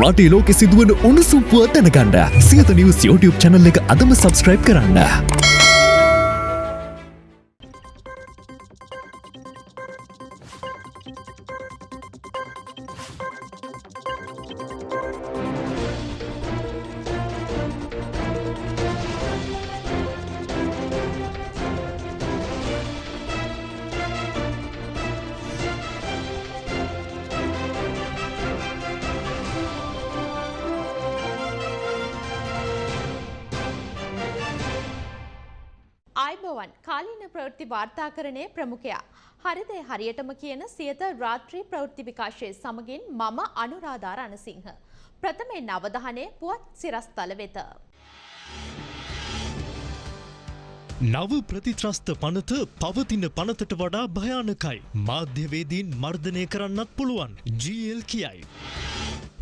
රටේ ලෝකෙ සිදුවන උණුසුම් පුවත් දැනගන්න සියත නිවස් YouTube channel එක අදම subscribe කරන්න. ප්‍රමුඛයා. හරිදේ හරියටම කියන සියත රාත්‍රී ප්‍රවෘත්ති විකාශය සමගින් මම අනුරාධා රණසිංහ. ප්‍රථමයෙන් අවධානය පුවත් සිරස්තල වෙත. නව ප්‍රතිත්‍රස්ත පනත පවතින පනතට වඩා භයානකයි. මාධ්‍යවේදීන් මර්ධනය කරන්නත් පුළුවන්. GL කියයි.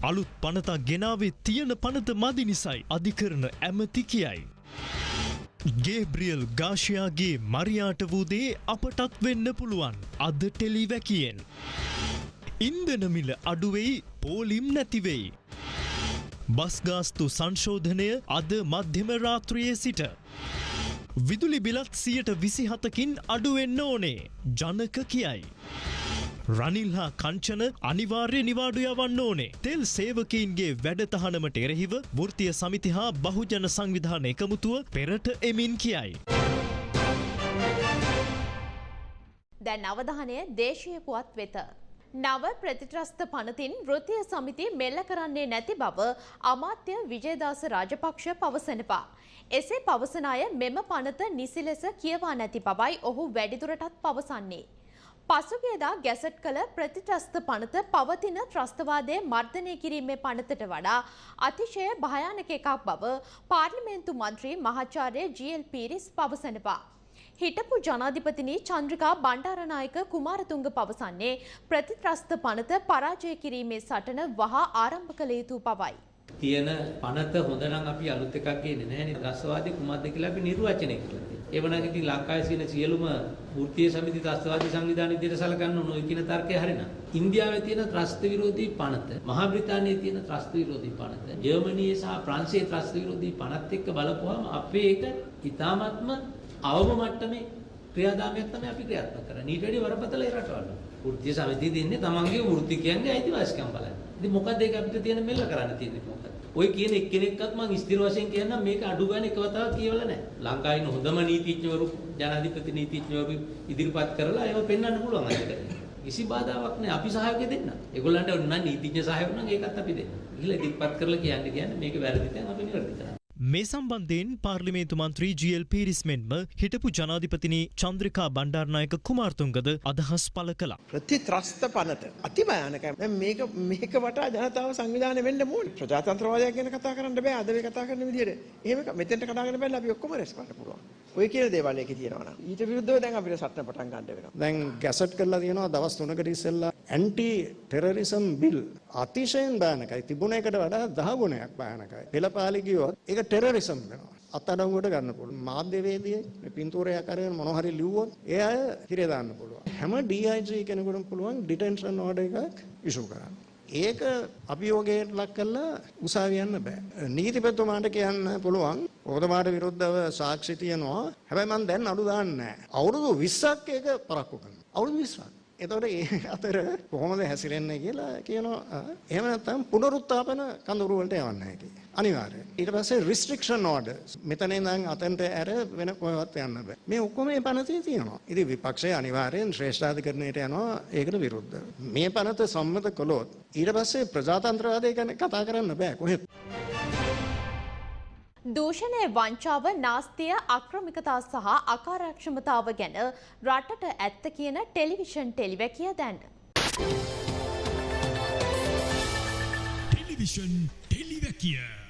අලුත් පනතා ගෙනාවේ තියෙන පනත මදි නිසයි අධිකරන ඇමති කියයි. ගේබ්‍රියල් ගාශයාගේ මරියාට වූදේ අපටත් වෙන්න පුළුවන් අද ටෙලිවැකියෙන්. ඉන්දනමිල අඩුවෙයි පෝලිම් නැතිවෙයි. බස්ගාස්තු සංශෝධනය අද මධ්‍යම රාත්‍රයේ සිට. විදුලි බිලත් සියට විසිහතකින් අඩුවෙන්න ඕනේ ජනක කියයි. රනිල් හා කංචන අනිවාර්ය නිවාඩු යවන්න ඕනේ. තෙල් සේවකයින්ගේ වැඩතහනමට එරෙහිව වෘතිය සමිති හා බහුජන සංවිධාන එකමුතුව පෙරට එමින් කියයි. දැන් අවධානය දේශීය පුවත් වෙත. නව ප්‍රතිත්‍රස්ත පනතින් වෘතිය සමිති මෙල්ල කරන්නේ නැති බව අමාත්‍ය විජයදාස රාජපක්ෂ පවසනවා. එසේ පවසන අය මෙම පනත නිසි ලෙස කියවා නැති බවයි ඔහු වැඩිදුරටත් පවසන්නේ. පසුගියදා ගැසට් කළ ප්‍රතිත්‍රස්ත පනත පවතින ත්‍රස්තවාදය මර්ධනය කිරීමේ පනතට වඩා අතිශය භයානක එකක් බව පාර්ලිමේන්තු මන්ත්‍රී මහාචාර්ය ජීල් පීරිස් පවසනවා. හිටපු ජනාධිපතිනී චන්ද්‍රිකා බණ්ඩාරනායක කුමාරතුංග පවසන්නේ ප්‍රතිත්‍රස්ත පනත පරාජය කිරීමේ සටන වහා ආරම්භ කළ යුතු බවයි. තියෙන පනත හොඳ නම් අපි අලුත් එකක් ගේන්නේ නැහැනේ. ත්‍රස්තවාදී කුමක්ද කියලා අපි නිර්වචනය කරලා තියෙනවා. ඒ වුණාට ඉතින් ලංකාවේ තියෙන සියලුම වෘත්තීය සමිති ත්‍රස්තවාදී සංවිධාන විදිහට සලකන්න ඕන ඔය කියන තර්කය හරිනම්. ඉන්දියාවේ තියෙන ත්‍රස්ත විරෝධී පනත, මහා බ්‍රිතාන්‍යයේ තියෙන ත්‍රස්ත විරෝධී පනත, ජර්මනියේ සහ ප්‍රංශයේ ත්‍රස්ත විරෝධී පනත් එක්ක බලපුවාම අපේ එක ඉතාමත්ම අවම මට්ටමේ ක්‍රියාදාමයක් තමයි අපි ක්‍රියාත්මක කරන්නේ. ඊට වැඩි වරපතල ඒ රටවල. වෘත්තීය සමිතිය දෙන්නේ තමන්ගේ වෘත්තිකයන්ගේ අයිතිවාසිකම් බලන්න. ඉතින් මොකද ඒක අපිට තියෙන මෙල්ල කරන්න තියෙන්නේ මොකද? ඔය කියන එක්කෙනෙක්වත් මම ස්ථිර වශයෙන් කියන්නම් මේක අඩු ගන්න එක වතාවක් කියවලා නැහැ. ලංකාවේ ඉන්න හොඳම නීතිඥවරු ජනාධිපති නීතිඥවරු ඉදිරිපත් කරලා ඒව පෙන්වන්න පුළුවන් අද කිසි බාධාවක් නැහැ. අපි සහයෝගය දෙන්න. ඒගොල්ලන්ට ඕන නම් නීතිඥ සහයෝගය නම් ඒකත් අපි දෙන්න. ගිහලා ඉදිරිපත් කරලා කියන්නේ කියන්නේ මේක වැරදි තැන් අපි නිවැරදි කරනවා. මේ සම්බන්ධයෙන් පාර්ලිමේන්තු මන්ත්‍රී ජල් පිරිස් මෙන්ම හිටපු ජනාධිපතිනි චන්ද්‍රිකා බණ්ඩාරනායක කුමාර්තුන්ගද අදහස් පල කළා. ප්‍රතිත්‍රස්ත පනත අතිභයානකයි. දැන් මේක මේක වටා ජනතාව සංවිධානය වෙන්න ඕනේ. ප්‍රජාතන්ත්‍රවාදය ගැන කතා කරන්න බෑ අද මේ කතා කරන විදිහට. එහෙම මෙතෙන්ට කතාගෙන බැලලා අපි ඔක්කොම රැස් කරන්න පුළුවන්. ඔය කියන දේවල් එකේ තියෙනවා නම් ඊට විරුද්ධව දැන් අපිට සටන පටන් ගන්න වෙනවා. දැන් ගැසට් කරලා තියෙනවා දවස් 3කට ඉස්සෙල්ලා ඇන්ටි ටෙරරිසම් බිල් අතිශයින් භයානකයි. තිබුණ එකට වඩා 10 ගුණයක් භයානකයි. පෙළපාලි ගියොත් ඒක ටෙරරිසම් වෙනවා. අත්අඩංගුවට ගන්න පුළුවන්. මාධ්‍යවේදියෙක් මේ පින්තූරයක් අරගෙන මොන හරි ලිව්වොත් ඒ අය හිරේ දාන්න පුළුවන්. හැම DIG කෙනෙකුටම පුළුවන් ඩිටෙන්ෂන් ඕඩර් එකක් ඉෂු කරන්න. ඒක අභියෝගයට ලක් කරලා උසාවිය යන්න බෑ. නීතිපතිතුමාට කියන්න පුළුවන් ඔබතුමාට විරුද්ධව සාක්ෂි තියෙනවා. හැබැයි මම දැන් අඩු දාන්නේ නැහැ. අවුරුදු 20ක් ඒක පරක්කු කරනවා. අවුරුදු 20ක්. එතකොට ඒ අතර කොහොමද හැසිරෙන්නේ කියලා කියනවා. එහෙම නැත්නම් පුනරුත්ථාපන කඳවුරු වලට යවන්න හැකියි. අනිවාර්යයෙන්. ඊට පස්සේ restriction orders. මෙතන ඉඳන් අතෙන්ට ඇර වෙන කොහෙවත් යන්න බෑ. මේ ඔක්කොම මේ පනතේ තියෙනවා. ඉතින් විපක්ෂය අනිවාර්යයෙන් ශ්‍රේෂ්ඨාධිකරණයට යනවා ඒකට විරුද්ධව. මේ පනත සම්මත කළොත් ඊට පස්සේ ප්‍රජාතන්ත්‍රවාදය ගැන කතා කරන්න බෑ කොහෙත්. දූෂණය වංචාව නාස්තිය අක්‍රමිකතා සහ අකාරක්ෂමතාව ගැන රටට ඇත්ත කියන ටෙලිවිෂන් ටෙලිවැකිය දැන්න. ටෙලිවිෂන් ටෙලිවැකිය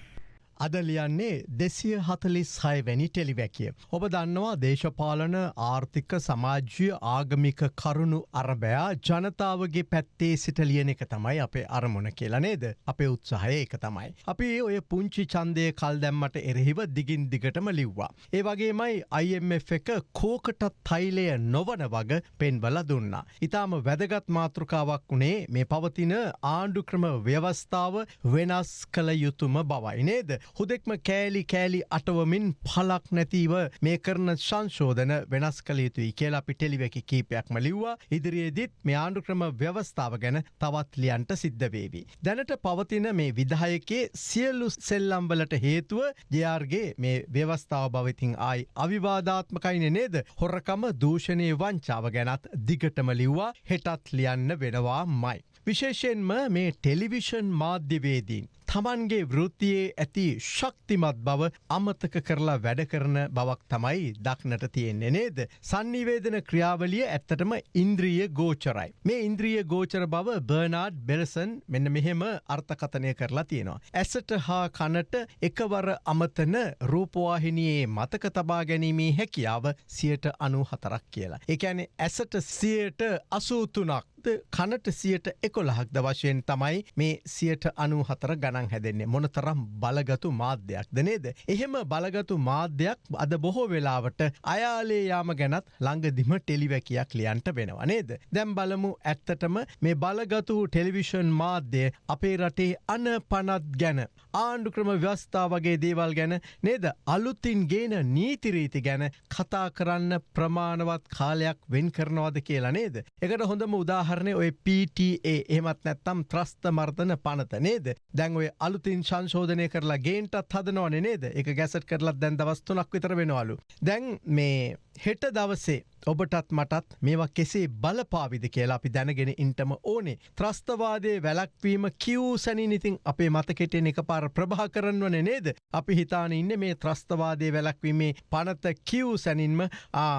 අද ලියන්නේ දෙසිය හතලිස් හය වැනි ටෙලිවැකිය. ඔබ දන්නවා දේශපාලන ආර්ථික සමාජ්‍ය ආගමික කරුණු අරබයා ජනතාවගේ පැත්තේ සිට ලියන එක තමයි අපේ අරමුණ කියලා නේද අපේ උත්සාහය ඒක තමයි. අපි ඔය පුංචි චන්දය කල් දැම්මට එරෙහිව දිගින් දිගටම ලිව්වා. ඒ වගේමයි IMF එක කෝකටත් තයිලය නොවන වග පෙන්වල දුන්නා. ඉතාම වැදගත් මාතෘකාවක් වුණේ මේ පවතින ආණ්ඩු ක්‍රම ව්‍යවස්ථාව වෙනස් කළ යුතුම බවයි නේද. හුදෙක්ම කෑලි කෑලි අටවමින් පලක් නැතිව මේ කරන සංශෝධන වෙනස් කළ යුතුයි කියලා අපි ටෙලිවැකි කීපයක්ම ලිව්වා ඉදිරියේදිත් මේ ආණ්ඩු ක්‍රම ව්‍යවස්ථාව ගැන තවත් ලියන්ට සිද්ධ වේවි. දැනට පවතින මේ විදායකේ සියලු සෙල්ලම්වලට හේතුව ජයාර්ගේ මේ ව්‍යවස්ථාව භවිතින් ආයි අවිවාධාත්මකයින නේද හොරකම දූෂණය වංචාව ගැනත් දිගටම ලිව්වා හෙටත් ලියන්න වෙනවා මයි. විශේෂයෙන්ම මේ ටෙලිවිෂන් මාධ්‍යවේදීන්. තමන්ගේ වෘත්තියේ ඇති ශක්තිමත් බව අමතක කරලා වැඩ කරන බවක් තමයි දක්නට තියෙන්නේ නේද. සන්නිවේදන ක්‍රියාවලිය ඇත්තටම ඉන්ද්‍රිය ගෝචරයි. මේ ඉන්ද්‍රිය ගෝචර බව බර්නාඩ් බෙලසන් මෙන්න මෙහෙම අර්ථකතනය කරලා තියෙනවා. ඇසට හා කනට එකවර අමතන රූපවාහිනියේ මතක තබා ගැනීමේ හැකියාව සියට අනු හතරක් කියලා. එකැනෙ ඇසට සියට අසූතුනක් කනට සියට එකොළහක්ද වශයෙන් තමයි මේ සියට අනු හතර ගණන් හැදෙන්නේ මොන තරම් බලගතු මාධ්‍යයක්ද නේද. එහෙම බලගතු මාධ්‍යයක් අද බොහෝ වෙලාවට අයාලේ යාම ගැනත් ළඟදිම ටෙලිවැකියක් ලියන්ට වෙනවා නේද. දැම් බලමු ඇත්තටම මේ බලගතු ටෙලිවිෂන් මාධ්‍යය අපේ රටේ අන පනත් ගැන. ආණ්ඩු ක්‍රම ව්‍යස්ථා වගේ දේවල් ගැන නේද අලුත්තින් ගේන නීතිරීති ගැන කතා කරන්න ප්‍රමාණවත් කාලයක් වෙන් කරනවාද කියලා නේද. එකට හොඳම උදාහ උදාහරණය ඔය PTA එහමත් නැත්තම් ත්‍රස්ත මර්ධන පනත නේද දැන් ඔය අලුතින් සංශෝධනය කරලා ගේන්ටත් හදනවන නේද? එක ගැසට කරලත් දැන් දවස්තුනක් විතර වෙනවාලු. දැන් මේ හෙට දවසේ ඔබටත් මටත් මේවා කෙසේ බලපාවිද කියලා අපි දැනගෙන ඉන්ටම ඕනේ. ත්‍රස්තවාදය වැලක්වීම කිව් සැනි ඉතින් අපේ මතකෙටෙන් එක පාර ප්‍රභා කරන්නවන නේද. අපි හිතාන ඉන්න මේ ත්‍රස්තවාදය වැලක්වීමේ පනත කිව් සැනින්ම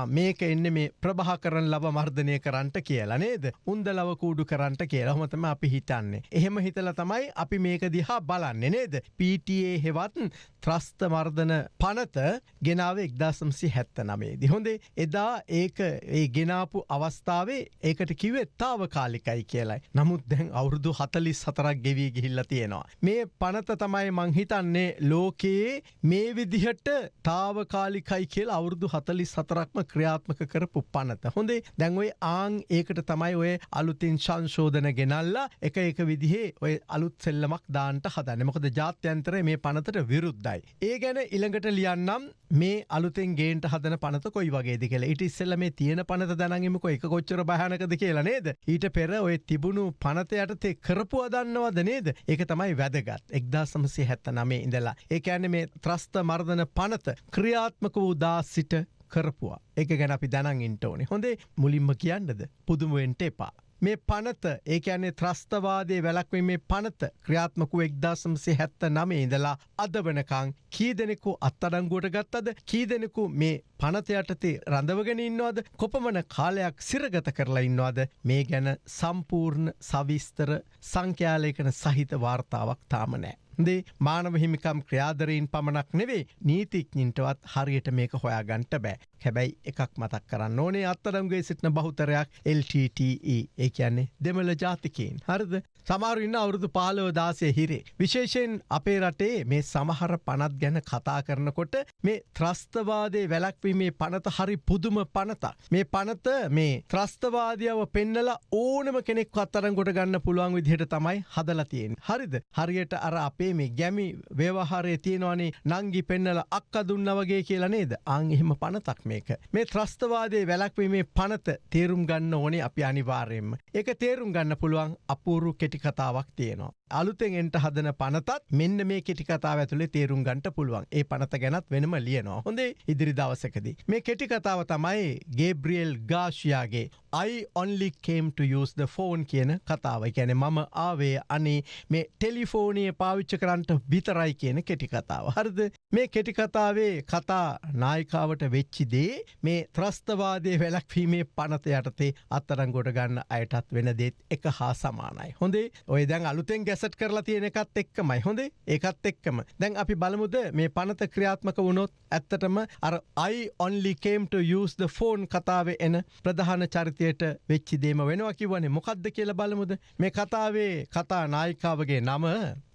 මේක එන්න මේ ප්‍රභා කරන ලබ මර්ධනය කරන්නට කියලා නේද. උන්ද ලව කූඩු කරන්නට කියලා හොමතම අපි හිතන්නේ. එහෙම හිතල තමයි අපි මේක දිහා බලන්නේ නේද. PTA හෙවත් ත්‍රස්ත මර්ධන පනත ගෙනාව එක්දාසම්සි හැත්ත නමේදි. හොඳේ එදා ඒ ඒක ඒ ගෙනාපු අවස්ථාවේ ඒකට කිවේ තාව කාලිකයි කියලයි. නමුත් දැන් අවුරුදු හතලිස් හතරක් ගෙවී ගිහිල්ල තියෙනවා. මේ පනත තමයි මංහිතන්නේ ලෝකයේ මේ විදිහට තාවකාලිකයි කියල අවුරුදු හතලිස් හතරක්ම ක්‍රියාත්මක කරපු පනත. හොඳේ දැන්ඔයි ආං ඒකට තමයි ඔය අලුතින් සංශෝධන ගෙනල්ලා එක එක විදිහේ ඔය අලුත් සෙල්ලමක් දාන්ට හදන්න මොකද ජාත්‍යන්තර මේ පනතට විරුද්ධයි. ඒ ගැන ඉළඟට ලියන්නම් මේ අලුතෙන් ගේන්ට හදන පනත කොයි වගේ කියල ඉට ඉස්සල්ල මේ තියෙන පනත දැනගමක එක කොච්චර භයනකද කියලා නේද? ඊට පෙර ඔය තිබුණු පනත යටතේ කරපු අදන්නවද නේද? ඒක තමයි වැදගත්. එක්දා සමසය හැත්ත නමේ ඉඳලා. ඒක ඇන්න මේ ත්‍රස්ත මර්ධන පනත ක්‍රියාත්මක වූ දා සිට කරපුවා. එක ගැන අපි දැනන් ඉන්ට ඕනේ. හොඳේ මුලින්ම කියන්නද? පුදුමුවෙන්ට එපා. මේ පනත ඒක ඇනේ ත්‍රස්තවාදය වැලක්වීමේ පනත ක්‍රියාත්මකු එක්දාසම්සේ හැත්ත නමේ ඉඳලා අද වනකං කී දෙනෙකු අත්තඩංගුවට ගත්තද? කී දෙනෙකු මේ පනත යටතේ රඳවගෙන ඉන්නවාද? කොපමන කාලයක් සිරගත කරලා ඉන්නවාද? මේ ගැන සම්පූර්ණ සවිස්තර සංඛ්‍යාලයකන සහිත වාර්තාවක් තාමනෑ. දේ මානව හිමිකම් ක්‍රියාදරීන් පමණක් නෙවේ නීතිඥින්ටවත් හරියට මේක හොයාගන්ට බෑ. හැබැයි එකක් මතක් කරන්න ඕනේ අත්තරම්ගේ සිටින බහුතරයක් LTTE ඒ කියන්නේ දෙමළ ජාතිකයෙන්. හරිද සමාරුඉන්න අවුරුදු පාලව දාසය හිරේ. විශේෂයෙන් අපේ රටේ මේ සමහර පනත් ගැන කතා කරනකොට මේ ත්‍රස්තවාදය වැලක්වීමේ පනත හරි පුදුම පනත. මේ පනත මේ ත්‍රස්තවාදියාව පෙන්නල ඕනම කෙනෙක් අත්තරන් ගොට ගන්න පුළුවන් විදිහට තමයි හදලතියෙන්. හරිද හරියට අර අපේ අපේ මේ ගැමි ව්‍යවහාරය තියෙනවානේ නංගි පෙන්නල අක්ක දුන්න වගේ කියලා නේද අං එහෙම පනතක් මේක. මේ ත්‍රස්තවාදය වැලක්වීමේ පනත තේරුම් ගන්න ඕනේ අපි අනිවාර්යෙන්ම. එක තේරුම් ගන්න පුළුවන් අපූරු කෙටි කතාවක් තියෙනවා. අලුතෙන් එන්ට හදන පනතත් මෙන්න මේ කෙටිකතාව ඇතුළේ තේරුම් ගන්ට පුළුවන් ඒ පනත ගැනත් වෙනම ලියනවා හොඳේ ඉදිරි දවසකදී. මේ කෙටිකතාව තමයි ගේබ්‍රියල් ගාශයාගේ I only came to use the phone කියන කතාව ගැන මම ආවේ අනේ මේ ටෙලිෆෝනය පාවිච්ච කරන්නට විතරයි කියන කෙටිකතාව. හරිද මේ කෙටිකතාවේ කතා නායිකාවට වෙච්චිදේ මේ ත්‍රස්තවාදය වැලක්වීමේ පනත යටතේ අත්තරංගොට ගන්න අයටත් වෙන දේත් එක හා සමානයි. හොඳේ ඔය දැන් අලුතෙන් ඇසට් කරලා තියෙන එකත් එක්කමයි. හොඳේ? ඒකත් එක්කම. දැන් අපි බලමුද මේ පනත ක්‍රියාත්මක වුණොත් ඇත්තටම අර I only came to use the phone කතාවේ එන ප්‍රධාන චරිතයට වෙච්චි දේම වෙනවා කිව්වනේ. මොකක්ද කියලා බලමුද? මේ කතාවේ කතා නායිකාවගේ නම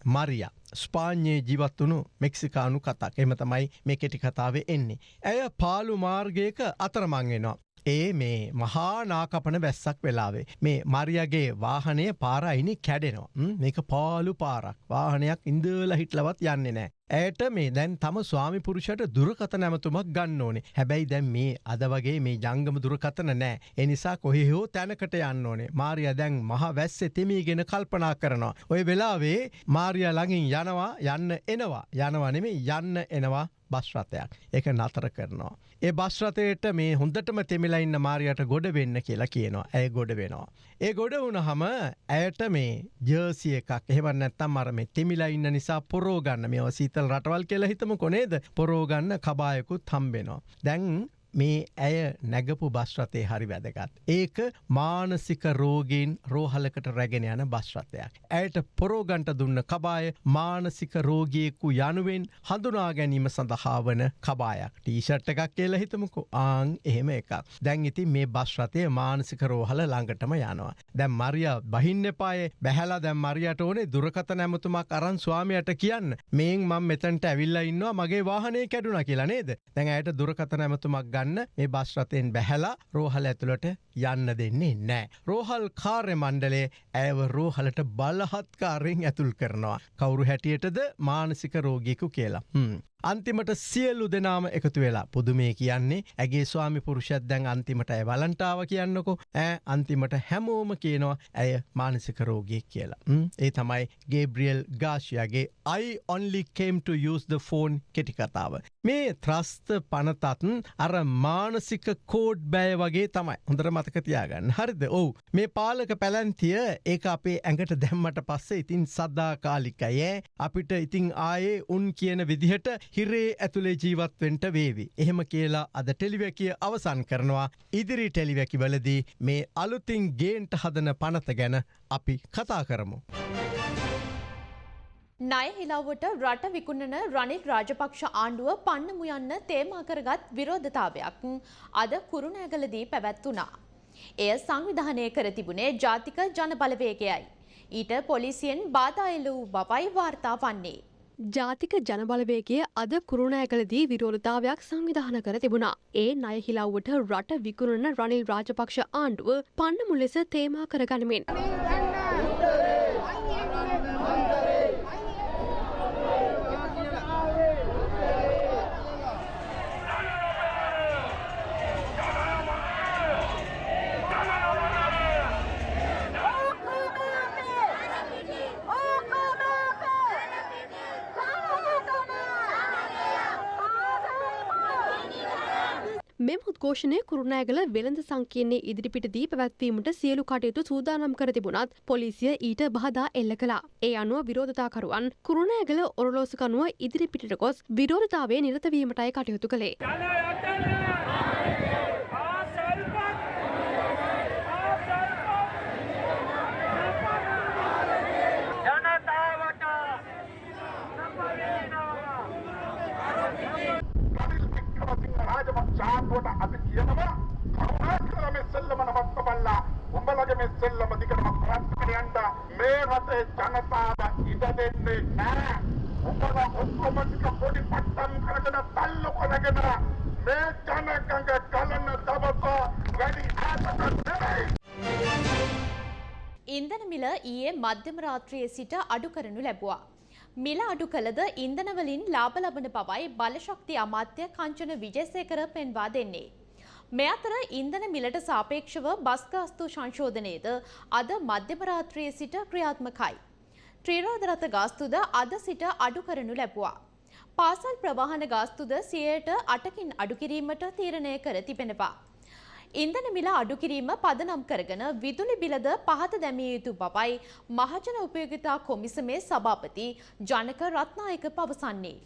මරිය. ස්පාඥයේ ජීවත් වුණු මෙක්සිකානු කතාක්. එම තමයි මේ කෙටි කතාවේ එන්නේ. ඇය පාලු මාර්ගයක අතරමංගෙනවා. ඒ මේ මහා නාකපන වැස්සක් වෙලාවේ. මේ මරියගේ වාහනය පාරයිනි කැඩෙනවා. ම්, මේක පාලු පාරක් වාහනයක් ඉන්දල හිටලවත් යන්නේ නෑ. ඇයට මේ දැන් තම ස්වාමි පුරුෂට දුරකත නැමතුමක් ගන්න ඕනේ හැබැයි දැන් මේ අද වගේ මේ ජංගම දුරකතන නෑ එනිසා කොහෙහෝ තැනකට යන්න ඕනේ මාරිය දැන් මහ වැස්ස තෙමීගෙන කල්පනා කරනවා. ඔය වෙලාවේ මාරිය ළඟින් යනවා යන්න එනවා යනවනෙමේ යන්න එනවා බස්රථයක් එක නතර කරනවා. ඒ බස්රථයට මේ හොඳටම තෙමිලා ඉන්න මාරියට ගොඩ වෙන්න කියලා කියනවා ඇය ගොඩ වෙනවා. ඒ ගොඩ වුණ හම ඇයට මේ ජර්සිය එකක්. එහෙම නැත්තම් අර මේ තෙමිලා ඉන්න නිසා පොරෝගන්න. මේ සීතල් රටවල් කියලා හිතම කොනේද පොරෝගන්න කබායකුත් හම්බෙනවා. දැන් මේ ඇය නැගපු බස්රතය හරි වැදගත්. ඒක මානසික රෝගීන් රෝහලකට රැගෙන යන බස්රථයක්. ඇයට පොරෝගන්ට දුන්න කබාය මානසික රෝගියෙකු යනුවෙන් හඳුනා ගැනීම සඳහා වන කබායක් ටීෂට් එකක් කියලා හිතමුකු ආං එහෙම එකක්. දැන් ඉතින් මේ බස්රතය මානසික රෝහල ළඟටම යනවා. දැම් මරිය බහින්න පාය බැහලා දැම් මරියට ඕනේ දුරකත නැමතුමක් අරන් ස්වාමයට කියන්න මේන් මං මෙතැන්ට ඇවිල්ල ඉන්නවා මගේ වාහනය කැඩුන කියලා නේද දැන් ඇයට දුරකත නැමතුමක් ගන්න මේ බස්රතයෙන් බැහැලා රෝහල ඇතුළට යන්න දෙන්නේ නෑ. රෝහල් කාර්ය මණ්ඩලේ ඇව රෝහලට බලහත්කාරයෙන් ඇතුල් කරනවා. කවුරු හැටියටද මානසික රෝගිකු කියලා. හ්ම්. අන්තිමට සියල්ලු දෙනාම එකතු වෙලා. පුදුමේ කියන්නේ ඇගේ ස්වාමි පුරුෂත් දැන් අන්තිමට ඇය වලන්ටාව කියන්නකො. ඇ අන්තිමට හැමෝම කියනවා ඇය මානසික රෝගියෙක් කියලා. ම්, ඒ තමයි ගේබ්‍රියල් ගාශයාගේ I only came to use the phone කෙටිකතාව. මේ ත්‍රස්ත පනතත්න් අර මානසික කෝඩ් බෑ වගේ තමයි. හොඳර මතකතියාගන්න හරිද? ඔවු. මේ පාලක පැලැන්තිය ඒ අපේ ඇඟට දැම්මට පස්සේ ඉතින් සද්දාකාලිකයෑ අපිට ඉතිං ආයේ උන් කියන විදිහට හිරේ ඇතුළේ ජීවත්වෙන්ට වේවි. එහෙම කියලා අද ටෙලිවැකිය අවසන් කරනවා ඉදිරි ටෙලිවැකි වලදී මේ අලුතින් ගේන්ට හදන පනත ගැන අපි කතා කරමු. ණය හිලාවට රට විකුණන රනිල් රාජපක්ෂ ආණ්ඩුව පන්නමු යන්න තේමා කරගත් විරෝධතාවයක් අද කුරුණෑගලදී පැවැත්වුණා. එය සංවිධානය කර තිබුණේ ජාතික ජන බලවේගයයි. ඊට පොලිසියෙන් බාධා එල්ල වූ බවයි වාර්තා වන්නේ. ජාතික ජනබලවේගේ අද කුරුණෑකලදී විරෝධතාවයක් සංවිධාන කර තිබුණා. ඒ ණය හිලව්වට රට විකුණන රනිල් රාජපක්ෂ ආණ්ඩුව පන්නමු ලෙස තේමා කරගනිමින්. උද්ඝෝෂණය කුරුණෑගල වෙළඳ සංකීර්ණයේ ඉදිරිපිටදී පැවැත්වීමට සියලු කටයුතු සූදානම් කර තිබුණත් පොලිසිය ඊට බාධා එල්ල කළා. ඒ අනුව විරෝධතාකරුවන් කුරුණෑගල ඔරලෝසුකනුව ඉදිරිපිටට ගොස් විරෝධතාවේ නිරතවීමටයි කටයුතු කළේ. රාජපක්ෂාන්තුවට අපි කියනවා කරුණාකර මේ සෙල්ලම නවත්ත බල්ලා. උඹලගේ මේ සෙල්ලම දිගටම ප්‍රාර්ථනා යන්න. මේ රටේ ජනතාව ඉඩ දෙන්නේ නැහැ. උඹලා ඔක්කොම ටික පොඩි පට්ටම් කරගෙන තල්ලු කරගෙන මේ ජනගංග ගලන දවස වැඩි ඈතට නෙවෙයි. ඉන්ධන මිල ඊයේ මධ්‍යම රාත්‍රියේ සිට අඩු කරනු ලැබුවා. මිල අඩු කළද ඉන්ධනවලින් ලාභ ලබන බවයි බලශක්ති අමාත්‍ය කංචන විජේසේකර පෙන්වා දෙන්නේ. මේ අතර ඉන්ධන මිලට සාපේක්ෂව බස් ගාස්තු සංශෝධනයේද අද මධ්‍යම රාත්‍රියේ සිට ක්‍රියාත්මකයි. ත්‍රිරෝද රථ ගාස්තුද අද සිට අඩු කරනු ලැබුවා. පාසල් ප්‍රවාහන ගාස්තුද සියයට අටකින් අඩු කිරීමට තීරණය කර තිබෙනවා. ඉන්ධන මිල අඩු කිරීම පදනම් කරගෙන විදුලි බිලද පහත දැමිය යුතු බවයි මහජන උපයෝගිතා කොමිසමේ සභාපති ජනක රත්නායක පවසන්නේ.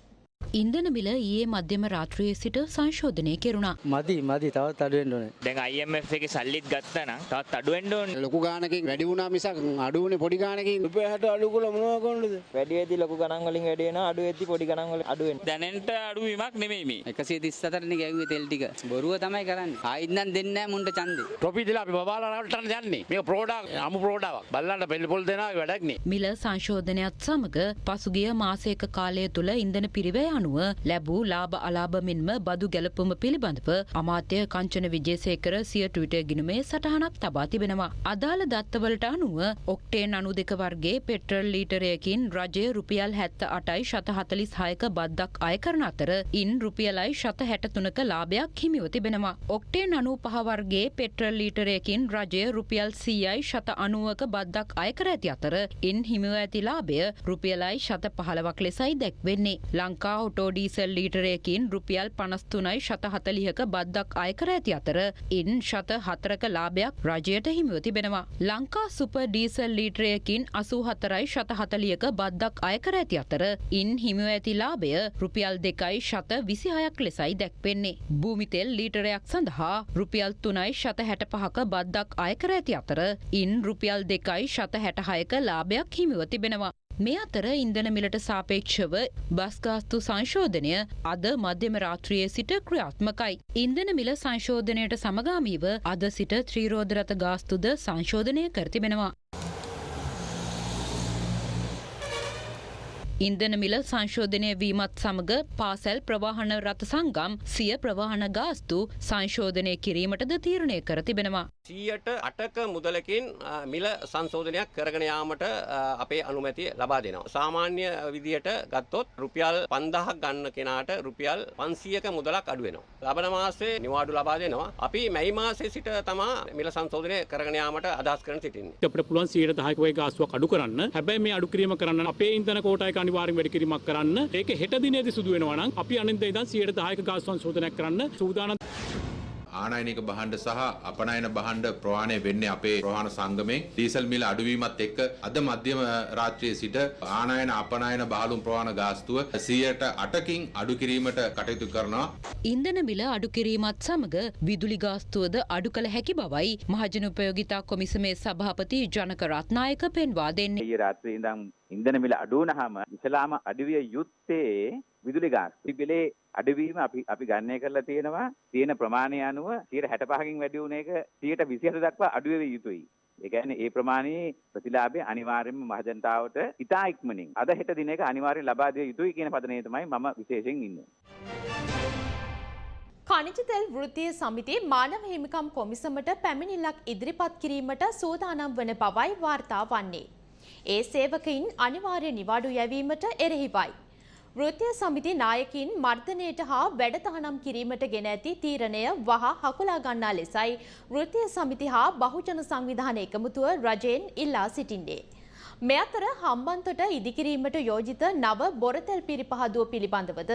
ඉන්දන මිල ඊයේ මධ්‍යම රාත්‍රයේ සිට සංශෝධනය කෙරුණා. මදි මදි. තවත් අඩුවෙන්ට ඕනේ. දැන් IMF එකේ සල්ලිත් ගත්තා නම් තවත් අඩුවෙන්න ඕනේ. ලොකු ගානකින් වැඩි වුණා මිසක් අඩුවනේ පොඩි ගානකින්. රුපියල් 60 අඩු කළා මොනවා කරන්නද? වැඩි වෙද්දි ලොකු ගණන් වලින් වැඩි වෙනවා අඩු වෙද්දි පොඩි ගණන් වලින් අඩු වෙනවා. දැනෙන්ට අඩුවීමක් නෙමෙයි මේ. 134 නේ ගැව්වේ තෙල් ටික. බොරුව තමයි කරන්නේ. ආයිත් නම් දෙන්නේ නැහැ මුන්ට ඡන්දේ. ටොපි දිලා අපි බබාලා රටට යන්නේ. මේක ප්‍රෝඩා අමු ප්‍රෝඩාවක් බල්ලන්ට පෙල්ල පොල් දෙනවා වැඩක් නේ. මිල සංශෝධනයත් සමග පසුගිය මාසයක කාලය තුළ ඉන්දන පිරිවය අනුව ලැබූ ලාභ අලාභ මෙන්ම බදු ගැලපුම පිළිබඳව අමාත්‍ය කංචන විජේසේකර සිය ට්විටර් ගිණුමේ සටහනක් තබා තිබෙනවා. අදාළ දත්තවලට අනුව ඔක්ටේන් අනු දෙක වර්ගේ පෙට්‍රල් ලීටරයකින් රජය රුපියල් හැත්ත අටයි ශත හතලිස් හයක බද්දක් අය කරන අතර ඉන් රුපියලයි ශත හැටතුනක ලාභයක් හිමිව තිබෙනවා. ඔක්ටේන් අනු පහවර්ගේ පෙට්‍රල් ලීටරයකින් රජය රුපියල් සීයයි ශත අනුවක බද්දක් අයකර ඇති අතර ඉන් හිමිව ඇති ලාභය රුපියලයි ශත පහලවක් ලෙසයි දැක්වෙන්නේ. ලංකා ඔටෝඩීසල් ලීටරයකින් රුපියල් පනස්තුනයි ශත හතලිහක බද්දක් අයකර ඇති අතර ඉන් ශත හතරක ලාභයක් රජයට හිමිව තිබෙනවා. ලංකා සුප ඩීසල් ලීටරයකින් අසූ හතරයි ශත හතලියක බද්දක් අයකර ඇති අතර ඉන් හිමිව ඇති ලාභය රුපියල් දෙකයි ශත විසිහයක් ලෙසයි දැක්වෙන්නේ. භූමිතෙල් ලීටරයක් සඳහා රුපියල් තුනයි ශත හැට පහක බද්දක් අයකර ඇති අතර ඉන් රුපියල් දෙකයි ශත හැටහයක ලාභයක් හිමිව තිබෙනවා. මේ අතර ඉන්දන මිලට සාපේක්ෂව බස්ගාස්තු සංශෝධනය අද මධ්‍යම රාත්‍රියයේ සිට ක්‍රියාත්මකයි. ඉන්දන මිල සංශෝධනයට සමගාමීව අද සිට ත්‍රීරෝධරත ගාස්තුද සංශෝධනය කර තිබෙනවා. ඉන්දන මිල සංශෝධනය වීමත් සමග පාසැල් ප්‍රවාහන රථ සංගම් සිය ප්‍රවාහන ගාස්තු සංශෝධනය කිරීමටද තීරණය කර තිබෙනවා. සීයට අටක මුදලකින් මිල සංශෝධනයක් කරගෙන යාමට අපේ අනුමැතිය ලබා දෙනවා. සාමාන්‍ය විදියට ගත්තොත් රුපියල් 5000ක් ගන්න කෙනාට රුපියල් 500ක මුදලක් අඩු වෙනවා. ලබන මාසේ නිවාඩු ලබා දෙනවා. අපි මැයි මාසයේ සිට තමා මිල සංශෝධනය කරගෙන යාමට අදහස් කරන සිටින්නේ. අපිට පුළුවන් 110ක වගේ ගාස්තුවක් අඩු කරන්න. හැබැයි මේ අඩු කිරීම කරන්න අපේ ඉන්ධන කෝටායක අනිවාර්යෙන් වැඩි කිරීමක් කරන්න. ඒක හෙට දිනේදී සිදු වෙනවා නම් අපි අනිද්දා ඉඳන් 110ක ගාස්තු සංශෝධනයක් කරන්න සූදානම් ආනයනික බහන්ඩ සහ අපනයන බහන්ඩ ප්‍රවාණය වෙන්නේ අපේ ප්‍රවාණ සංගමේ ඩීසල් මිල අඩුවීමත් එක්ක අද මධ්‍යම රාත්‍රියේ සිට ආනයන අපනයන බහලුම් ප්‍රවාණ ගාස්තුව සියයට අටකින් අඩු කිරීමට කටයුතු කරනවා. ඉන්දන මිල අඩු කිරීමත් සමග විදුලි ගාස්තුවද අඩු කළ හැකි බවයි මහජන උපයෝගිතා කොමිසමේ සභාපති ජනක රත්නායක පෙන්වා දෙන්නේ. ඊයේ රාත්‍රියේ ඉඳන් ඉන්ධන මිල අඩු වුණාම ඉස්ලාම අඩුවිය යුත්තේ විදුලි ගාස්තු. පිබිලේ අඩුවීම අපි අපි ගණනය කරලා තියෙනවා තියෙන ප්‍රමාණය අනුව 65කින් වැඩි වුණ එක 127 දක්වා අඩු වෙවිය යුතුයි. ඒ කියන්නේ ඒ ප්‍රමාණයේ ප්‍රතිලාභය අනිවාර්යයෙන්ම මහජනතාවට ඉතා ඉක්මනින් අද හෙට දිනයක අනිවාර්යෙන් ලබා දිය යුතුයි කියන පදනයේ තමයි මම විශේෂයෙන් ඉන්නේ. කනිජ තෙල් වෘත්තීය සමිතිය මානව හිමිකම් කොමිසමට පැමිණිල්ලක් ඉදිරිපත් කිරීමට සූදානම් වන බවයි වාර්තා වන්නේ. ඒ සේවකයින් අනිවාර්ය නිවාඩු යැවීමට එරෙහිවයි. වෘත්තීය සමිති නායකින් මර්ධනයට හා වැඩතහනම් කිරීමට ගෙන ඇති තීරණය වහ හකුලා ගන්නා ලෙසයි වෘත්තීය සමිති හා බහුජන සංවිධාන එකමුතුව රජයෙන් ඉල්ලා සිටින්නේ. මේ අතර හම්බන්තොට ඉදිකිරීමට යෝජිත නව බොරතැල් පිරිපහදුව පිළිබඳවද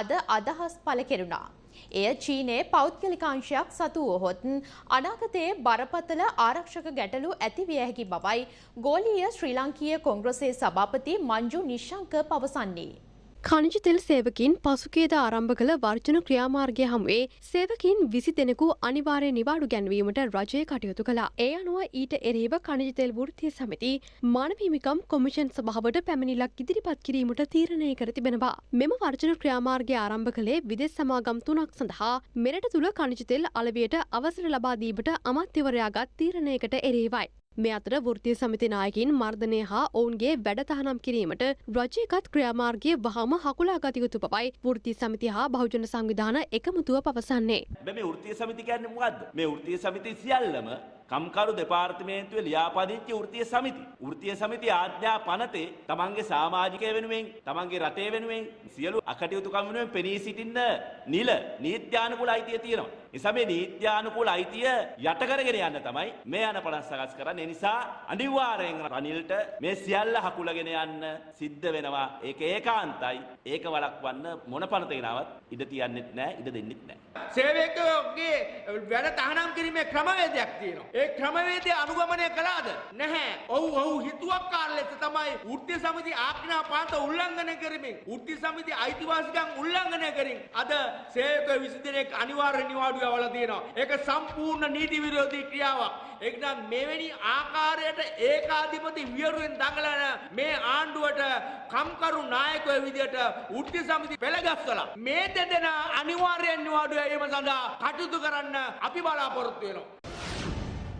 අද අදහස් පළ කෙරුණා. එය චීනයේ පෞද්ගලිකාංශයක් සතු වුවහොත් අනාගතයේ බරපතල ආරක්ෂක ගැටලු ඇතිවිය හැකි බවයි ගෝලීය ශ්‍රී ලංකීය කොංග්‍රසයේ සභාපති මංජු නිශ්ශංක පවසන්නේ. කනිජ තෙල් සේවකින් පසුකේද ආරම්භ කළ වර්ජන ක්‍රියාමාර්ගය හමුවේ සේවකින් විසි දෙනෙකු අනිවාර්ය නිවාඩු ගැන්වීමට රජය කටයුතු කළා. ඒ අනුව ඊට එරෙහිව කනිජ තෙල් වෘත්තිය සමිති මානවහිමිකම් කොමිෂන් සභාවට පැමිණිලක් ඉදිරිපත් කිරීමට තීරණය කර තිබෙනවා. මෙම වර්ජන ක්‍රියාමාර්ගය ආරම්භ කළේ විදෙස් සමාගම් තුනක් සඳහා මෙරට තුළ කනිජ තෙල් අලවියට අවසර ලබා දීමට අමාත්‍යවරයාගත් තීරණයකට එරේවයි. මේ අතර වෘතිය සමිති නායකින් මර්ධනය හා ඔවුන්ගේ වැඩතහනම් කිරීමට රජයකත් ක්‍රියාමාර්ගය වහම හකුලා ගතයුතු පවයි වෘති සමිති හා බහුජන සංවිධාන එකමුතුව පවසන්නේ. මේ වෘතිය සමිති කියන්නේ මොකද්ද? මේ වෘතිය සමිති සියල්ලම කම්කරු දෙපාර්තමේන්තුවේ ලියාපදිංචි වෘත්තීය සමිති. වෘත්තීය සමිති ආඥා පනතේ තමන්ගේ සමාජිකය වෙනුවෙන්, තමන්ගේ රටේ වෙනුවෙන් සියලු අකටයුතුකම් වෙනුවෙන් පෙනී සිටින්න නිල නීත්‍යානුකූල අයිතිය තියෙනවා. නිසා මේ නීත්‍යානුකූල අයිතිය යට කරගෙන යන්න තමයි මේ යන පණ සකස් කරන්නේ. ඒ නිසා අනිවාර්යෙන් රනිල්ට මේ සියල්ල හකුලගෙන යන්න සිද්ධ වෙනවා. ඒක ඒකාන්තයි. ඒක වළක්වන්න මොන පනත ගෙනාවත් ඉඩ තියන්නෙත් නැහැ, ඉඩ දෙන්නෙත් නැහැ. සේවකයෝගේ වැඩ තහනම් කිරීමේ ක්‍රමවේදයක් තියෙනවා. ඒ ක්‍රමවේදය අනුගමනය කළාද? නැහැ. ඔව් ඔව් හිතුවක්කාර ලෙස තමයි වෘත්තීය සමිති ආඥා පාත උල්ලංඝනය කරමින් වෘත්තීය සමිති අයිතිවාසිකම් උල්ලංඝනය කරමින් අද සේවක 20 දෙනෙක් අනිවාර්ය නිවාඩු යවලා තියෙනවා. ඒක සම්පූර්ණ නීති විරෝධී ක්‍රියාවක්. එක්නම් මෙවැනි ආකාරයට ඒකාධිපති වියරුවෙන් දඟලන මේ ආණ්ඩුවට කම්කරු නායකයෝ විදියට වෘත්ති සමිති පෙළගස්වලා මේ දෙදෙනා අනිවාර්යෙන් නිවාඩු යැවීම සඳහා කටයුතු කරන්න අපි බලාපොරොත්තු වෙනවා.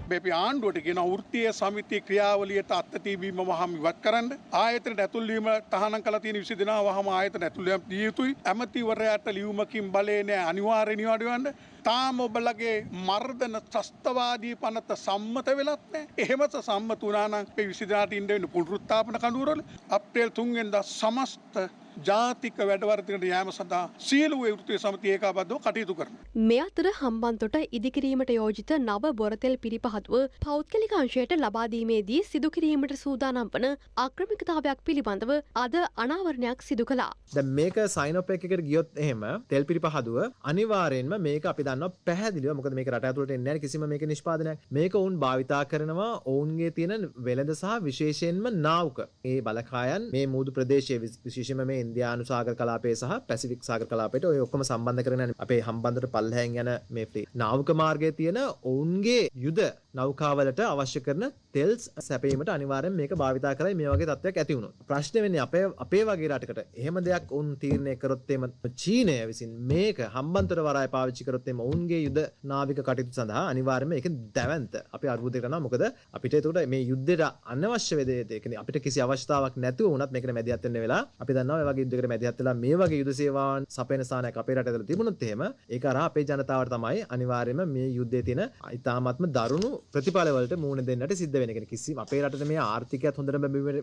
අපි ආණ්ඩුවට ගෙන වෘත්තිය සමිති ක්‍රියාවලියට අත්තතිබීම වහම ඉවත් කරන්න ආයතන ඇතුල්ලීම තහනම් කල තියෙන විසි දෙනා වහම ආයතන ඇතුළයම් දිය යුතුයි. ඇමතිවරයට ලියවමකින් බලේනෑ අනිවාර්ය නිවාඩුවන්න. තාම ඔබලගේ මර්ධන ත්‍රස්තවාදී පනත සම්මත වෙලත්නෑ එහෙමත සම්මත වනානං විසිදාට ඉන්ඩවෙන පුළෘත්තාපන කඩුවරල අප්‍රේල් තුන්ගෙන්ද සමස්ත ජාතික වැඩවර්තිකට යෑම සඳහා සියලු වෘතිය සමති ඒකාබද්ධව කටයුතු කරන. මේ අතර හම්බන්තොට ඉදිකිරීමට යෝජිත නව බොරතෙල් පිරිපහතුව පෞද්ගලික අංශයට ලබාදීමේදී සිදුකිරීමට සූදානම් වන අක්‍රමිකතාවයක් පිළිබඳව අද අනාවරණයක් සිදු කළා. දැන් මේක සයින් අප් එකකට ගියොත් එහෙම තෙල් පිරිපහදුව අනිවාර්යෙන්ම මේක අපි දන්නවා පැහැදිලිව මොකද මේක රට ඇතුළට එන්නේ නැහැ කිසිම මේක නිෂ්පාදනයක්. මේක වුන් භාවිතා කරනවා ඔවුන්ගේ තියෙන වෙළඳ සහ විශේෂයෙන්ම නාවක. ඒ බලකායන් මේ මූදු ප්‍රදේශයේ විශේෂයෙන්ම මේ ඉන්දයානු සාගර කලාපේ සහ පැසිෆික් සාගර කලාපයට ඔය ඔක්කොම සම්බන්ධ කරන අපේ හම්බන්දට පල්ලහැන් යන මේ නාවක මාර්ගය තියෙන ඔවුන්ගේ යුද නෞකාවලට අවශ්‍ය කරන තෙල්ස් සැපීමට අනිවාර්යෙන් මේක භාවිතා කරයි. මේ වගේ තත්ත්වයක් ඇති වුණොත්. ප්‍රශ්නේ වෙන්නේ අපේ අපේ වගේ රටකට. එහෙම දෙයක් උන් තීරණය කරොත් එම චීනය විසින් මේක හම්බන්තොට වරාය පාවිච්චි කරොත් එම ඔවුන්ගේ යුද නාවික කටයුතු සඳහා අනිවාර්යයෙන්ම ඒක දැවැන්ත. අපි අර්බුදයක් කරනවා. මොකද අපිට ඒකට මේ යුද්ධයට අනවශ්‍ය වෙදේ ඒ කියන්නේ අපිට කිසි අවස්ථාවක් නැතුව වුණත් මේකට මැදිහත් වෙන්න වෙලා අපි දන්නවා මේ වගේ යුද්ධයකට මැදිහත් වෙලා මේ වගේ යුද සේවාවන් සපයන ස්ථානයක් අපේ රට ඇතුළේ තිබුණොත් එහෙම ඒක අරහා අපේ ජනතාවට තමයි අනිවාර්යයෙන්ම මේ යුද්ධයේ තියෙන ඉතාමත්ම දරුණු ප්‍රතිඵලවලට මුහුණ දෙන්නට සිද්ධ වෙන කෙනෙක්. කිසි අපේ රටට මේ ආර්ථිකයත් හොඳට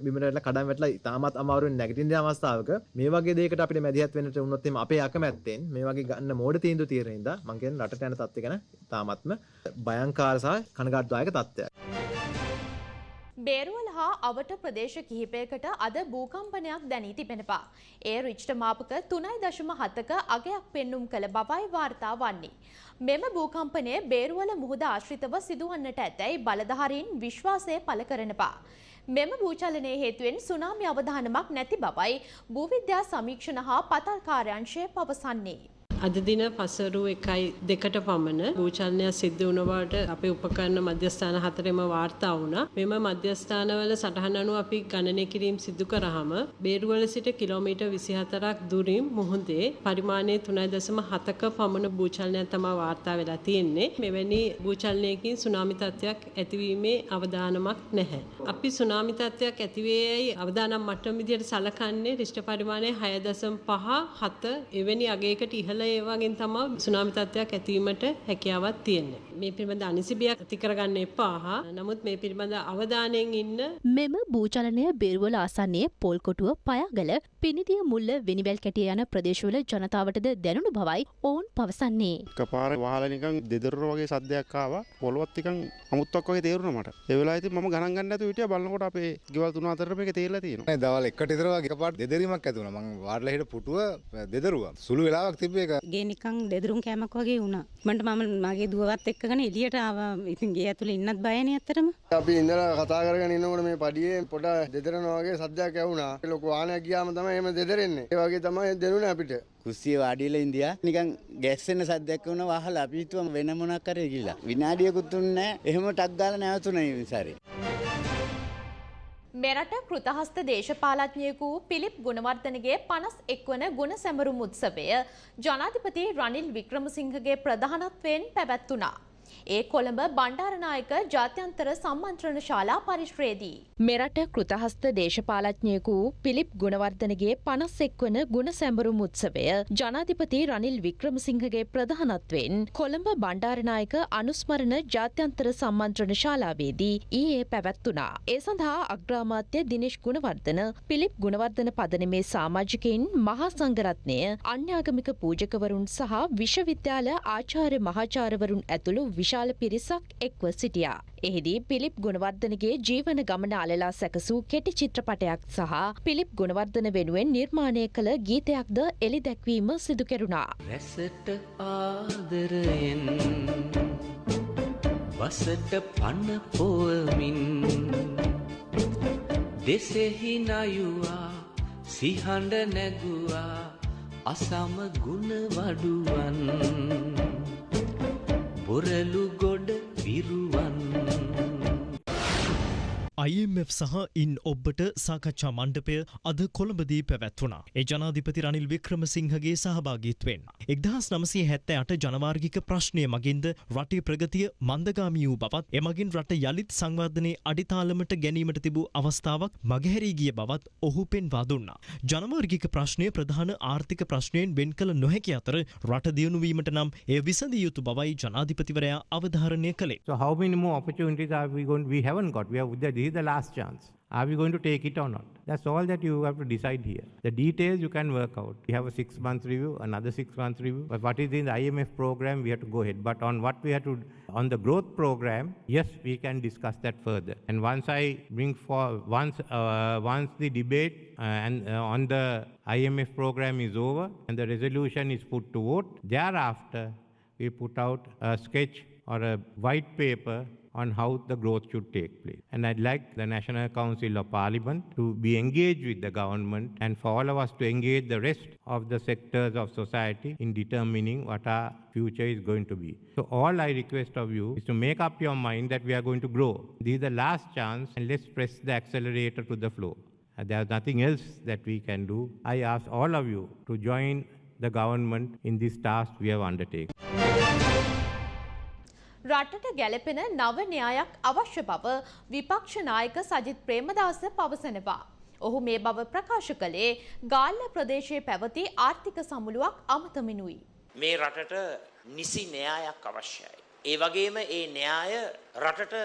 බිම වැටලා කඩන් වැටලා ඉතාමත් අමාරුවෙන් නැගිටින අවස්ථාවක මේ වගේ දෙයකට අපිට මැදිහත් වෙන්නට වුණොත් එimhe අපේ අකමැත්තෙන් මේ වගේ ගන්න මෝඩ තීන්දුව තියෙන හින්දා මං කියන්නේ රටට යන තත්ත්වය ගැන ඉතාමත්ම භයංකාර සහ කනගාටුදායක තත්ත්වයක්. බේරුවල හා අවට ප්‍රදේශ කිහිපයකට අද භූකම්පනයක් දැනී තිබෙනවා. ඒ රිච්ට මාපක තුනයි දශම හතක අගයක් පෙන්නුම් කළ බවයි වාර්තා වන්නේ. මෙම භූකම්පනය බේරුවල මුහුද ආශ්‍රිතව සිදුවන්නට ඇතැයි බලධාරීන් විශ්වාසය පළ කරනවා. මෙම භූචලනය හේතුවෙන් සුනාමි අවධානමක් නැති බවයි භූවිද්‍යා සමීක්ෂණ හා පතල් කාර්යංශය පවසන්නේ. අද දින පසරු එකයි දෙකට පමණ භූචලනයක් සිද්ධ වුණ බවට අපේ උපකරණ මධ්‍යස්ථාන හතරෙම වාර්තා වුණා. මෙම මධ්‍යස්ථානවල සටහන් අනුව අපි ගණනය කිරීම සිදු කරාම බේරුවල සිට කිලෝමීටර් 24ක් දුරින් මුහුදේ පරිමාණය 3.7ක පමණ භූචලනයක් තමයි වාර්තා වෙලා තියෙන්නේ. මෙවැනි භූචලනයකින් සුනාමි තත්ත්වයක් ඇතිවීමේ අවදානමක් නැහැ. අපි සුනාමි තත්ත්වයක් ඇතිවේයයි අවදානම් මට්ටම විදිහට සලකන්නේ රිෂ්ඨ පරිමාණය 6.5 7 එවැනි අගයකට ඉහළ ඒ වගේ තමයි සුනාමි තත්ත්වයක් ඇතිවීමට හැකියාවක් තියෙන්නේ. මේ පිළිබඳ අනිසිබියක් ඇති කරගන්න එපා. නමුත් මේ පිළිබඳ අවධානයෙන් ඉන්න මෙම භූචලනය බෙරුවල ආසන්නයේ පොල්කොටුව පයාගල පිනිදිය මුල්ල වෙනිවැල් කැටිය යන ප්‍රදේශවල ජනතාවටද දැනුණු බවයි ඔවුන් පවසන්නේ. එකපාර වහලා නිකන් දෙදරුර වගේ සද්දයක් ආවා. පොළොවත් නිකන් අමුත්තක් වගේ තේරුණා මට. ඒ වෙලාවේ ඉතින් මම ගණන් ගන්න නැතුව හිටියා බලනකොට අපේ ගෙවල් තුන අතරට මේක තේරලා තියෙනවා. නෑ දවල් එකට විතර වගේ එකපාරට දෙදරීමක් ඇති වුණා. මම වාඩිලා හිට පුටුව දෙදරුවා. සුළු වෙලාවක් තිබ්බේ ඒක. ගේ නිකන් දෙදරුම් කෑමක් වගේ වුණා. මන්ට මම මගේ දුවවත් එක්කගෙන එළියට ආවා. ඉතින් ගේ ඇතුලේ ඉන්නත් බයනේ ඇත්තටම. අපි ඉඳලා කතා කරගෙන ඉන්නකොට මේ පඩියේ පොඩ දෙදරනවා වගේ සද්දයක් ඇහුණා. ලොකු වාහනයක් ගියාම තමයි එහෙම දෙදරෙන්නේ. ඒ වගේ තමයි දෙනුනේ අපිට. කුස්සිය වාඩිලා ඉන්දියා නිකන් ගැස්සෙන සද්දයක් වුණා වහලා අපි හිතුවම වෙන මොනක් කරේ කියලා. විනාඩියකුත් නැහැ. එහෙම ටක් ගාලා නැවතුණා මේ විසාරේ. මෙරට කෘතහස්ත දේශපාලඥයෙකු පිලිප් ගුණවර්ධනගේ පනස් එක්වන ගුණ සැමරුම් උත්සවය ජනාධිපති රනිල් වික්‍රමසිංහගේ ප්‍රධානත්වයෙන් පැවැත්වුණා. ඒ කොළඹ බණ්ඩාරනායක ජාත්‍යන්තර සම්මන්ත්‍රණ ශාලා පරිශ්‍රයේදී. මෙරට කෘතහස්ත දේශපාලඥයෙකු පිලිප් ගුණවර්ධනගේ පනස් එක්වන ගුණ සැඹරුම් උත්සවය ජනාධිපති රනිල් වික්‍රමසිංහගේ ප්‍රධානත්වයෙන් කොළඹ බණ්ඩාරනායක අනුස්මරණ ජාත්‍යන්තර සම්මන්ත්‍රණ ශාලාවේදී ඊයේ පැවැත්වුණා. ඒ සඳහා අග්‍රාමාත්‍ය දිනේශ් ගුණවර්ධන පිලිප් ගුණවර්ධන පදනමේ සාමාජිකයින් මහා සංඝරත්නය අන්‍යාගමික පූජකවරුන් සහ විශ්වවිද්‍යාල ආචාර්ය මහාචාර්යවරුන් ඇතුළු විශාල පිරිසක් එක්ව සිටියා. එහිදී පිලිප් ගුණවර්ධනගේ ජීවන ගමන අලලා සැකසූ කෙටි චිත්‍රපටයක් සහ පිලිප් ගුණවර්ධන වෙනුවෙන් නිර්මාණය කළ ගීතයක්ද එළි දැක්වීම සිදු කෙරුණා. රැසට ආදරයෙන් වසට පන්න පෝවමින් දෙසෙහි නයුවා සිහඬ නැගුවා අසම ගුණ වඩුවන් බොරලු ගොඩ විරුවන් IMF සහ ඉන් ඔබ්බට සාකච්ඡා මණ්ඩපය අද කොළඹදී පැවැත්වුණා. ඒ ජනාධිපති රනිල් වික්‍රමසිංහගේ සහභාගීත්වයෙන්. එක්දහස් නමසය හැත්ත අට ජනවාර්ගික ප්‍රශ්නය මගින්ද රටේ ප්‍රගතිය මන්දගාමී වූ බවත් එමගින් රට යළිත් සංවර්ධනය අඩිතාලමට ගැනීමට තිබූ අවස්ථාවක් මගහැරී ගිය බවත් ඔහු පෙන්වා දුන්නා. ජනවාර්ගික ප්‍රශ්නය ප්‍රධාන ආර්ථික ප්‍රශ්නයෙන් වෙන් කළ නොහැකි අතර රට දියුණුවීමට නම් එය විසඳිය යුතු බවයි ජනාධිපතිවරයා අවධාරණය කළේ. So how many more opportunities are we going? We haven't got. We have. This is the last chance. Are we going to take it or not? That's all that you have to decide here. The details you can work out. We have a six month review, another six month review. But what is in the IMF program, we have to go ahead. But on what we have to, do on the growth program, yes, we can discuss that further. And once I bring for, once, uh, once the debate uh, and uh, on the IMF program is over and the resolution is put to vote, thereafter we put out a sketch or a white paper on how the growth should take place. And I'd like the National Council of Parliament to be engaged with the government and for all of us to engage the rest of the sectors of society in determining what our future is going to be. So all I request of you is to make up your mind that we are going to grow. This is the last chance and let's press the accelerator to the floor. There's nothing else that we can do. I ask all of you to join the government in this task we have undertaken. රටට ගැලපෙන නව න්‍යායක් අවශ්‍ය බව විපක්ෂ නායක සජිත් ප්‍රේමදාස පවසනවා. ඔහු මේ බව ප්‍රකාශ කළේ ගාල්ල ප්‍රදේශයේ පැවති ආර්ථික සමුළුවක් අමතමිනුයි. මේ රටට නිසි න්‍යායක් අවශ්‍යයි. ඒ වගේම ඒ න්‍යාය රටට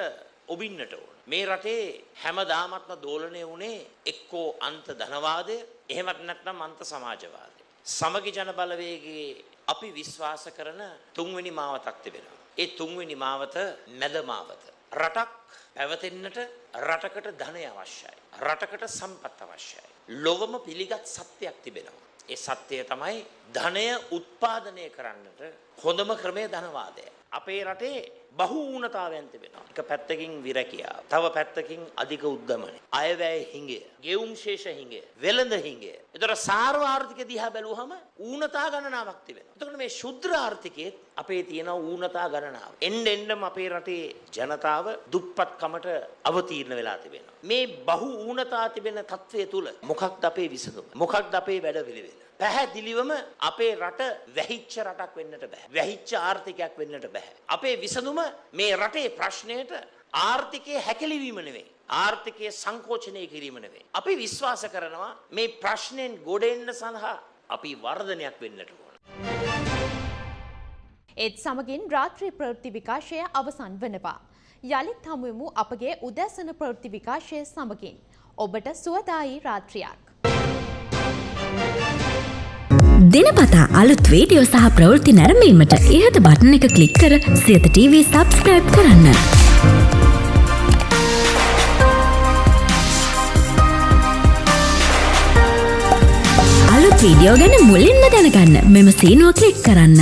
ඔබින්නට ඕන. මේ රටේ හැමදාමත්ම දෝලනය වුණේ එක්කෝ අන්ත ධනවාදය එහෙමත් නැත්නම් අන්ත සමාජවාදය. සමගි ජන බලවේගයේ අපි විශ්වාස කරන තුන්වෙනි මාවතක් තිබෙනවා. ඒ තුන්වෙනි මාවත මැද මාවත. රටක් පැවතෙන්නට රටකට ධනය අවශ්‍යයි. රටකට සම්පත් අවශ්‍යයි. ලොවම පිළිගත් සත්‍යයක් තිබෙනවා. ඒ සත්‍යය තමයි ධනය උත්පාදනය කරන්නට හොඳම ක්‍රමය ධනවාදය. අපේ රටේ බහු ඌනතාවයන් තිබෙනවා. එක පැත්තකින් විරැකියාව, තව පැත්තකින් අධික උද්දමනය, අයවැය හිඟය, ගෙවුම් ශේෂ හිඟය, වෙළඳ හිඟය. ඒතර සාර්ව ආර්ථික දිහා බැලුවහම ඌනතා ගණනාවක් තිබෙනවා. එතකොට මේ ශුද්‍ර ආර්ථිකයේ අපේ තියෙන ඌනතා ගණනාව. එන්න එන්නම අපේ රටේ ජනතාව දුප්පත්කමට අවතීර්ණ වෙලා තිබෙනවා. මේ බහු ඌනතා තිබෙන තත්වය තුල මොකක්ද අපේ විසඳුම? මොකක්ද අපේ වැඩපිළිවෙල? පැහැදිලිවම අපේ රට වැහිච්ච රටක් වෙන්නට බෑ. වැහිච්ච ආර්ථිකයක් වෙන්නට බෑ. අපේ විසඳුම මේ රටේ ප්‍රශ්නයට ආර්ථිකයේ හැකිලිවීම නෙවෙයි. ආර්ථිකයේ සංකෝචනය කිරීම නෙවෙයි. අපි විශ්වාස කරනවා මේ ප්‍රශ්නෙන් ගොඩ එන්න සඳහා අපි වර්ධනයක් වෙන්නට ඕන. ඒත් සමගින් රාත්‍රී ප්‍රවෘත්ති විකාශය අවසන් වනවා. යළිත් හමුවමු අපගේ උදැසන ප්‍රවෘත්ති විකාශය සමගින්. ඔබට සුවදායි රාත්‍රියක්. දිනපතා අලුත් වීඩියෝ සහ ප්‍රවෘත්ති නැරඹීමට ඉහත බටන එක ක්ලික් කර සියත TV සබස්ක්‍රයිබ් කරන්න. අලුත් වීඩියෝ ගැන මුලින්ම දැනගන්න මෙම සීනුව ක්ලික් කරන්න.